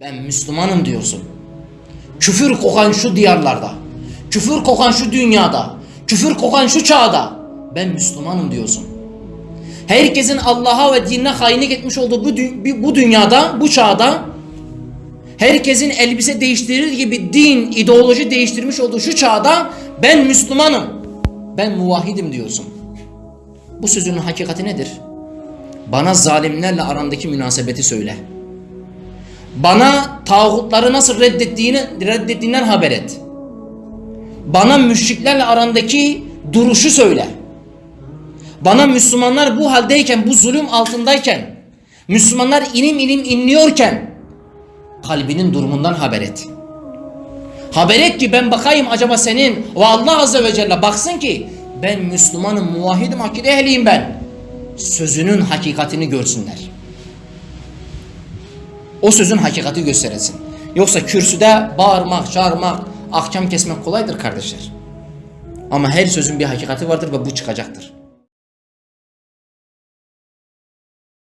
Ben Müslümanım diyorsun. Küfür kokan şu diyarlarda, küfür kokan şu dünyada, küfür kokan şu çağda ben Müslümanım diyorsun. Herkesin Allah'a ve dinine hainlik etmiş olduğu bu, dü- bu dünyada, bu çağda herkesin elbise değiştirir gibi din, ideoloji değiştirmiş olduğu şu çağda ben Müslümanım, ben muvahhidim diyorsun. Bu sözünün hakikati nedir? Bana zalimlerle arandaki münasebeti söyle. Bana tağutları nasıl reddettiğini, reddettiğinden haber et. Bana müşriklerle arandaki duruşu söyle. Bana Müslümanlar bu haldeyken, bu zulüm altındayken, Müslümanlar inim inim inliyorken kalbinin durumundan haber et. Haber et ki ben bakayım acaba senin ve Allah Azze ve Celle baksın ki ben Müslümanım, muvahhidim, akide ehliyim ben. Sözünün hakikatini görsünler. O sözün hakikati gösterilsin. Yoksa kürsüde bağırmak, çağırmak, ahkam kesmek kolaydır kardeşler. Ama her sözün bir hakikati vardır ve bu çıkacaktır.